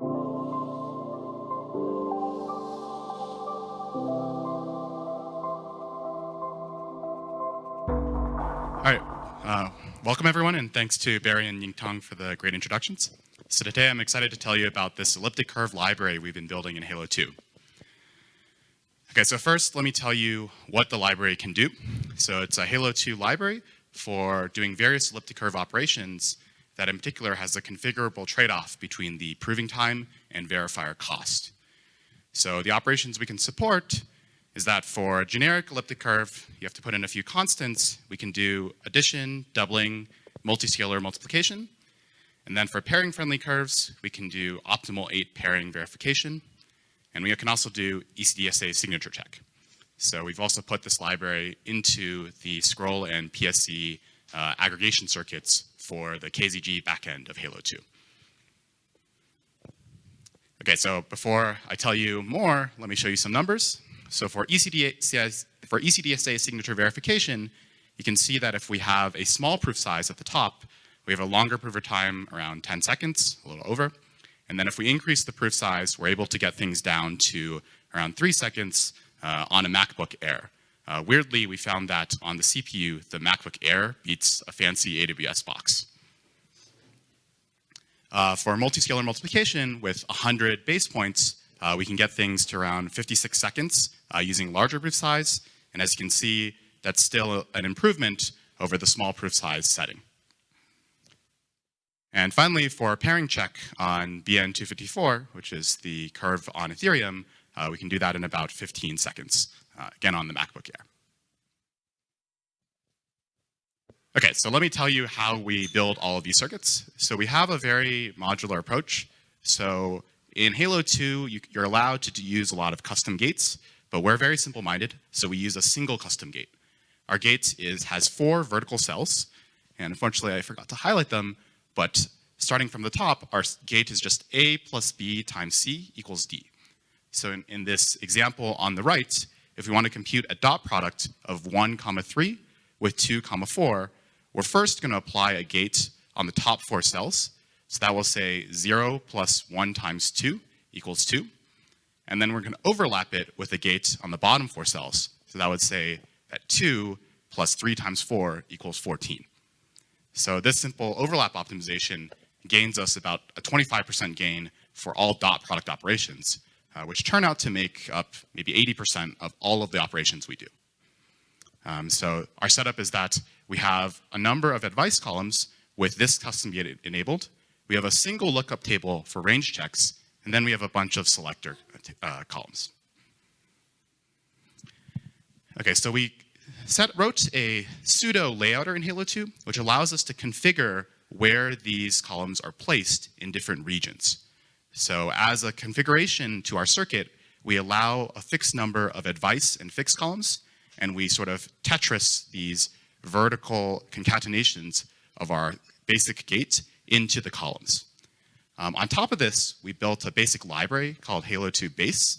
All right, uh, welcome everyone, and thanks to Barry and Yingtong for the great introductions. So today I'm excited to tell you about this elliptic curve library we've been building in Halo 2. Okay, so first let me tell you what the library can do. So it's a Halo 2 library for doing various elliptic curve operations that in particular has a configurable trade-off between the proving time and verifier cost. So the operations we can support is that for a generic elliptic curve, you have to put in a few constants. We can do addition, doubling, multiscalar multiplication. And then for pairing-friendly curves, we can do optimal Ate pairing verification. And we can also do ECDSA signature check. So we've also put this library into the scroll and PSE uh, aggregation circuits for the KZG backend of Halo 2. Okay, so before I tell you more, let me show you some numbers. So for ECDSA, for ECDSA signature verification, you can see that if we have a small proof size at the top, we have a longer proof time around 10 seconds, a little over. And then if we increase the proof size, we're able to get things down to around three seconds uh, on a MacBook Air. Uh, weirdly, we found that on the CPU, the MacBook Air beats a fancy AWS box. Uh, for multiscalar multiplication with 100 base points, uh, we can get things to around 56 seconds uh, using larger proof size. And as you can see, that's still an improvement over the small proof size setting. And finally, for pairing check on BN254, which is the curve on Ethereum, uh, we can do that in about 15 seconds, Uh, again on the MacBook Air. Okay, so let me tell you how we build all of these circuits. So we have a very modular approach. So in Halo 2, you, are allowed to use a lot of custom gates, but we're very simple-minded, so we use a single custom gate. Our gate is, has four vertical cells, and unfortunately I forgot to highlight them, but starting from the top, our gate is just A plus B times C equals D. So in, in this example on the right, if we want to compute a dot product of 1 comma 3 with 2 comma 4, we're first going to apply a gate on the top four cells, so that will say 0 plus 1 times 2 equals 2. And then we're going to overlap it with a gate on the bottom four cells. So that would say that 2 plus 3 times 4 equals 14. So this simple overlap optimization gains us about a 25% gain for all dot product operations, uh, which turn out to make up maybe 80% of all of the operations we do. Um, so our setup is that we have a number of advice columns with this custom gate enabled, we have a single lookup table for range checks, and then we have a bunch of selector uh, columns. Okay, so we set, wrote a pseudo layouter in Halo 2, which allows us to configure where these columns are placed in different regions. So as a configuration to our circuit, we allow a fixed number of advice and fixed columns, and we sort of Tetris these vertical concatenations of our basic gate into the columns. Um, on top of this, we built a basic library called Halo 2 Base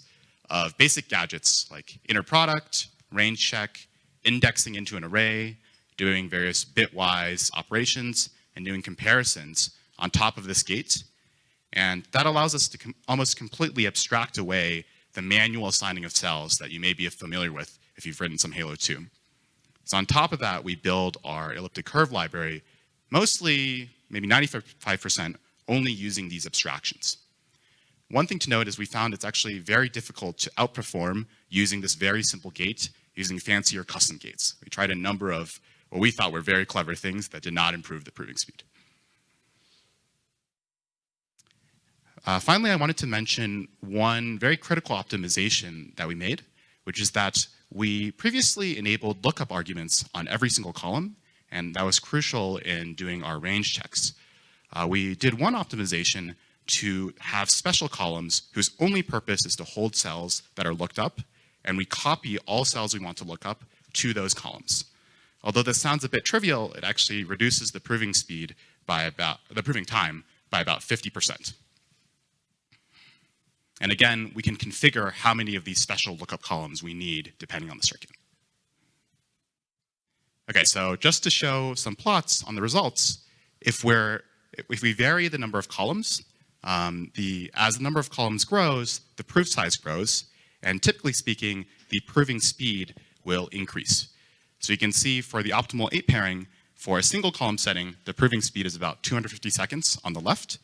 of basic gadgets like inner product, range check, indexing into an array, doing various bitwise operations, and doing comparisons on top of this gate. And that allows us to com almost completely abstract away the manual assigning of cells that you may be familiar with if you've written some Halo 2. So on top of that, we build our elliptic curve library, mostly maybe 95% only using these abstractions. One thing to note is we found it's actually very difficult to outperform using this very simple gate using fancier custom gates. We tried a number of what we thought were very clever things that did not improve the proving speed. Uh, finally, I wanted to mention one very critical optimization that we made, which is that we previously enabled lookup arguments on every single column and that was crucial in doing our range checks. Uh, we did one optimization to have special columns whose only purpose is to hold cells that are looked up, and we copy all cells we want to look up to those columns. Although this sounds a bit trivial, it actually reduces the proving speed by about, the proving time by about 50%. And again, we can configure how many of these special lookup columns we need depending on the circuit. Okay, so just to show some plots on the results, if we're if we vary the number of columns, um, the, as the number of columns grows, the proof size grows, and typically speaking, the proving speed will increase. So you can see for the optimal Ate pairing, for a single column setting, the proving speed is about 250 seconds on the left.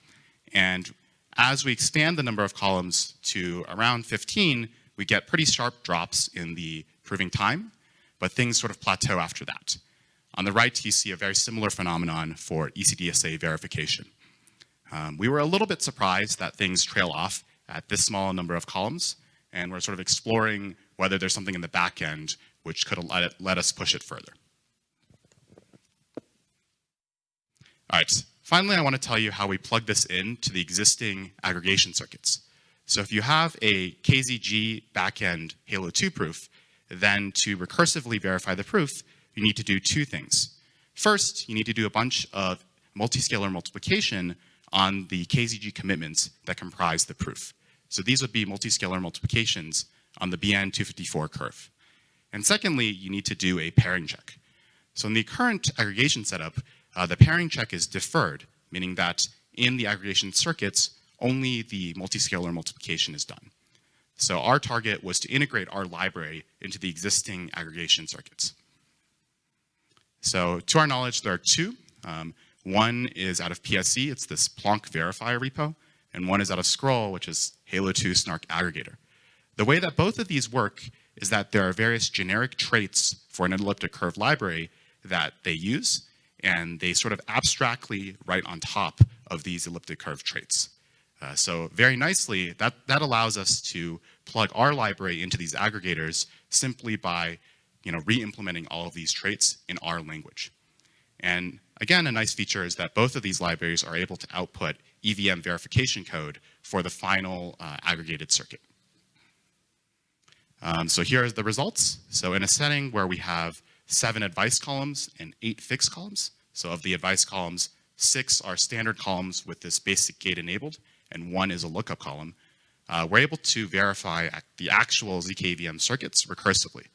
And as we expand the number of columns to around 15, we get pretty sharp drops in the proving time, but things sort of plateau after that. On the right, you see a very similar phenomenon for ECDSA verification. Um, we were a little bit surprised that things trail off at this small number of columns, and we're sort of exploring whether there's something in the back end which could let, it, let us push it further. All right, finally, I want to tell you how we plug this in to the existing aggregation circuits. So if you have a KZG backend Halo 2 proof, then to recursively verify the proof, you need to do two things. First, you need to do a bunch of multiscalar multiplication on the KZG commitments that comprise the proof. So these would be multiscalar multiplications on the BN254 curve. And secondly, you need to do a pairing check. So in the current aggregation setup, uh, the pairing check is deferred, meaning that in the aggregation circuits, only the multiscalar multiplication is done. So our target was to integrate our library into the existing aggregation circuits. So to our knowledge, there are two. Um, one is out of PSE, it's this Plonk verifier repo, and one is out of Scroll, which is Halo 2 Snark aggregator. The way that both of these work is that there are various generic traits for an elliptic curve library that they use, and they sort of abstractly write on top of these elliptic curve traits. Uh, so very nicely, that, that allows us to plug our library into these aggregators simply by you know, re-implementing all of these traits in our language. And again, a nice feature is that both of these libraries are able to output EVM verification code for the final uh, aggregated circuit. Um, so here are the results. So in a setting where we have seven advice columns and eight fixed columns, so of the advice columns, six are standard columns with this basic gate enabled, and one is a lookup column, uh, we're able to verify the actual ZKVM circuits recursively.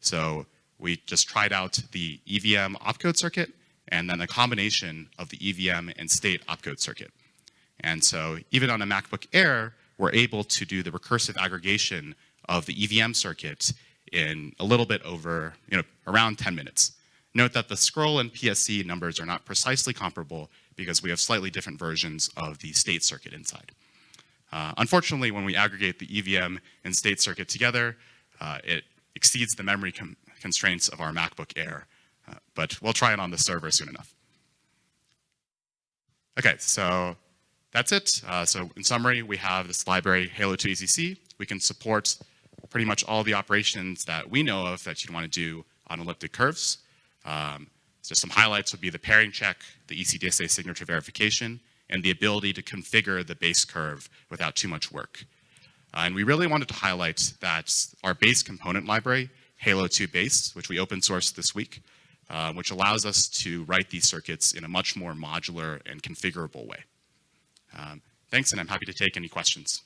So we just tried out the EVM opcode circuit and then a combination of the EVM and state opcode circuit. And so even on a MacBook Air, we're able to do the recursive aggregation of the EVM circuit in a little bit over, you know, around 10 minutes. Note that the scroll and PSE numbers are not precisely comparable because we have slightly different versions of the state circuit inside. Uh, unfortunately, when we aggregate the EVM and state circuit together, uh, it exceeds the memory constraints of our MacBook Air, uh, but we'll try it on the server soon enough. Okay, so that's it. Uh, so in summary, we have this library, Halo 2 ECC. We can support pretty much all the operations that we know of that you'd want to do on elliptic curves. Um, so some highlights would be the pairing check, the ECDSA signature verification, and the ability to configure the base curve without too much work. Uh, and we really wanted to highlight that our base component library, Halo 2 Base, which we open sourced this week, uh, which allows us to write these circuits in a much more modular and configurable way. Um, thanks, and I'm happy to take any questions.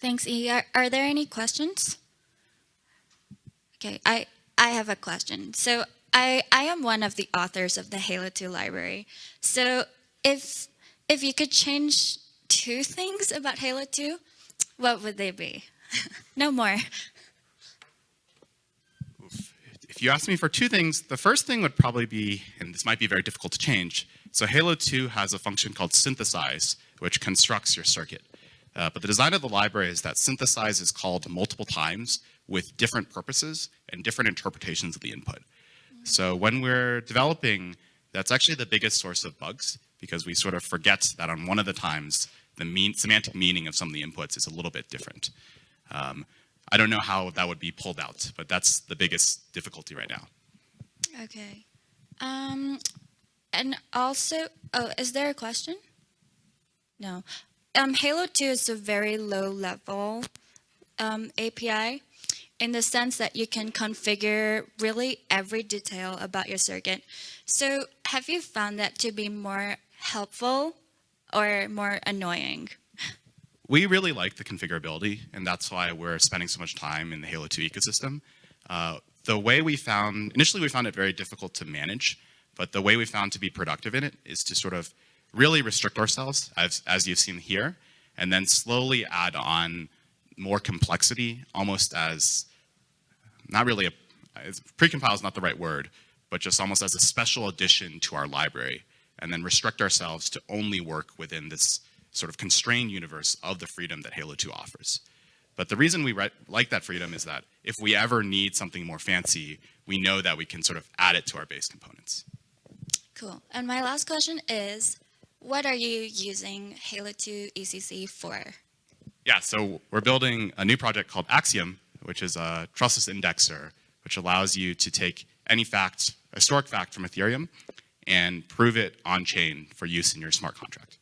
Thanks, E. Are, are, there any questions? Okay, I, I have a question. So I, I am one of the authors of the Halo 2 library. So if, if you could change two things about Halo 2, what would they be? no more. If you ask me for two things, the first thing would probably be, and this might be very difficult to change, so Halo 2 has a function called synthesize, which constructs your circuit. Uh, but the design of the library is that synthesize is called multiple times with different purposes and different interpretations of the input. So when we're developing, that's actually the biggest source of bugs because we sort of forget that on one of the times, the mean, semantic meaning of some of the inputs is a little bit different. Um, I don't know how that would be pulled out, but that's the biggest difficulty right now. Okay. Um, and also, oh, is there a question? No um, Halo 2 is a very low level um, API in the sense that you can configure really every detail about your circuit. So have you found that to be more helpful or more annoying? We really like the configurability, and that's why we're spending so much time in the Halo 2 ecosystem. Uh, the way we found, initially we found it very difficult to manage, but the way we found to be productive in it is to sort of really restrict ourselves, as, as you've seen here, and then slowly add on more complexity, almost as, not really a, precompile is not the right word, but just almost as a special addition to our library, and then restrict ourselves to only work within this sort of constrained universe of the freedom that Halo 2 offers. But the reason we like that freedom is that if we ever need something more fancy, we know that we can sort of add it to our base components. Cool. And my last question is, what are you using Halo 2 ECC for? Yeah, so we're building a new project called Axiom, which is a trustless indexer, which allows you to take any fact, a historic fact from Ethereum, and prove it on chain for use in your smart contract.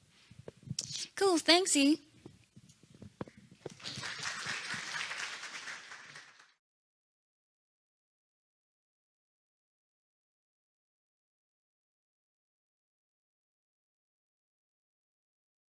Cool, thanks, E.